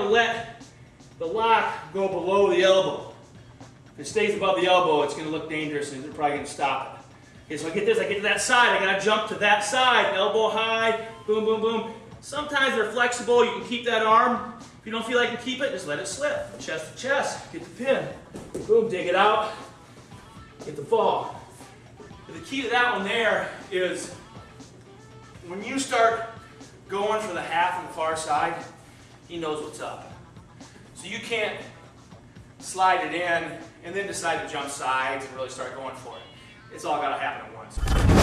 to let the lock go below the elbow. If it stays above the elbow, it's going to look dangerous and you're probably going to stop it. Okay, so I get this, I get to that side, I got to jump to that side, elbow high, boom, boom, boom. Sometimes they're flexible, you can keep that arm. If you don't feel like you can keep it, just let it slip. Chest to chest, get the pin. Boom, dig it out, get the fall. But the key to that one there is when you start going for the half on the far side, he knows what's up. So you can't slide it in and then decide to jump sides and really start going for it. It's all got to happen at once.